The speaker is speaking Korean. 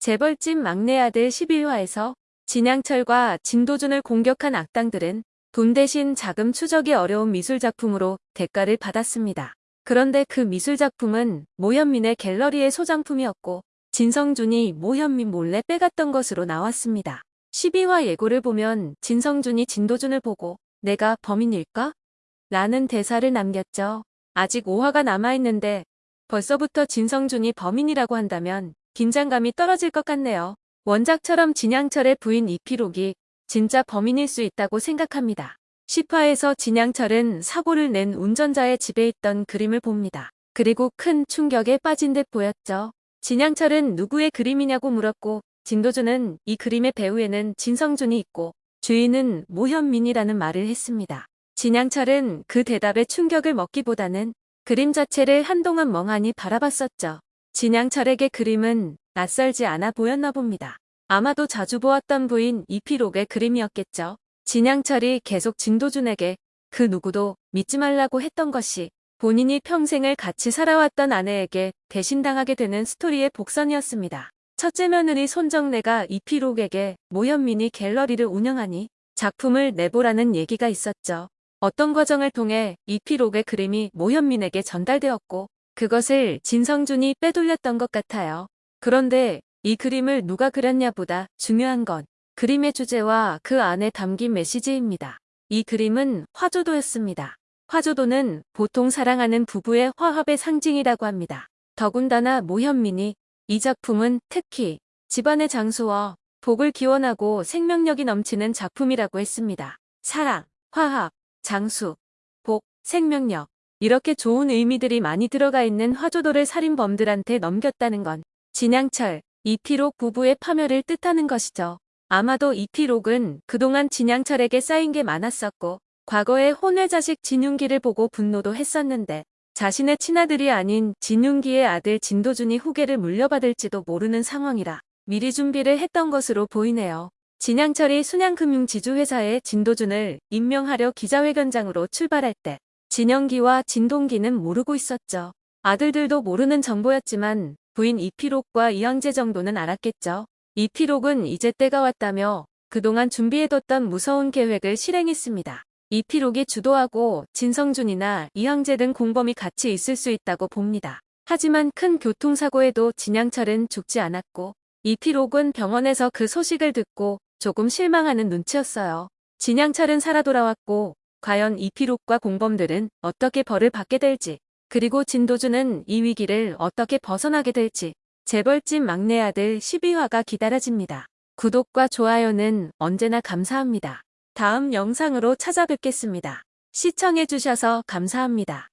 재벌집 막내 아들 11화에서 진양철과 진도준을 공격한 악당들은 돈 대신 자금 추적이 어려운 미술작품으로 대가를 받았습니다. 그런데 그 미술작품은 모현민의 갤러리의 소장품이었고 진성준이 모현민 몰래 빼갔던 것으로 나왔습니다. 12화 예고를 보면 진성준이 진도준을 보고 내가 범인일까? 라는 대사를 남겼죠. 아직 5화가 남아있는데 벌써부터 진성준이 범인이라고 한다면 긴장감이 떨어질 것 같네요. 원작처럼 진양철의 부인 이피록이 진짜 범인일 수 있다고 생각합니다. 10화에서 진양철은 사고를 낸 운전자의 집에 있던 그림을 봅니다. 그리고 큰 충격에 빠진 듯 보였죠. 진양철은 누구의 그림이냐고 물었고 진도준은 이 그림의 배우에는 진성준이 있고 주인은 모현민이라는 말을 했습니다. 진양철은 그 대답에 충격을 먹기보다는 그림 자체를 한동안 멍하니 바라봤었죠. 진양철에게 그림은 낯설지 않아 보였나 봅니다. 아마도 자주 보았던 부인 이피록의 그림이었겠죠. 진양철이 계속 진도준에게 그 누구도 믿지 말라고 했던 것이 본인이 평생을 같이 살아왔던 아내에게 배신당하게 되는 스토리의 복선이었습니다. 첫째 며느리 손정래가 이피록에게 모현민이 갤러리를 운영하니 작품을 내보라는 얘기가 있었죠. 어떤 과정을 통해 이피록의 그림이 모현민에게 전달되었고 그것을 진성준이 빼돌렸던 것 같아요. 그런데 이 그림을 누가 그렸냐보다 중요한 건 그림의 주제와 그 안에 담긴 메시지입니다. 이 그림은 화조도였습니다. 화조도는 보통 사랑하는 부부의 화합의 상징이라고 합니다. 더군다나 모현민이 이 작품은 특히 집안의 장수와 복을 기원하고 생명력이 넘치는 작품이라고 했습니다. 사랑, 화합, 장수, 복, 생명력 이렇게 좋은 의미들이 많이 들어가 있는 화조도를 살인범들한테 넘겼다는 건 진양철, 이피록 부부의 파멸을 뜻하는 것이죠. 아마도 이피록은 그동안 진양철에게 쌓인 게 많았었고 과거에 혼외 자식 진윤기를 보고 분노도 했었는데 자신의 친아들이 아닌 진윤기의 아들 진도준이 후계를 물려받을지도 모르는 상황이라 미리 준비를 했던 것으로 보이네요. 진양철이 순양금융지주회사에 진도준을 임명하려 기자회견장으로 출발할 때 진영기와 진동기는 모르고 있었죠. 아들들도 모르는 정보였지만 부인 이피록과 이영재 정도는 알았겠죠. 이피록은 이제 때가 왔다며 그동안 준비해뒀던 무서운 계획을 실행했습니다. 이피록이 주도하고 진성준이나 이영재 등 공범이 같이 있을 수 있다고 봅니다. 하지만 큰 교통사고에도 진양철은 죽지 않았고 이피록은 병원에서 그 소식을 듣고 조금 실망하는 눈치였어요. 진양철은 살아 돌아왔고 과연 이피록과 공범들은 어떻게 벌을 받게 될지 그리고 진도준은 이 위기를 어떻게 벗어나게 될지 재벌집 막내 아들 12화가 기다려집니다. 구독과 좋아요는 언제나 감사합니다. 다음 영상으로 찾아뵙겠습니다. 시청해주셔서 감사합니다.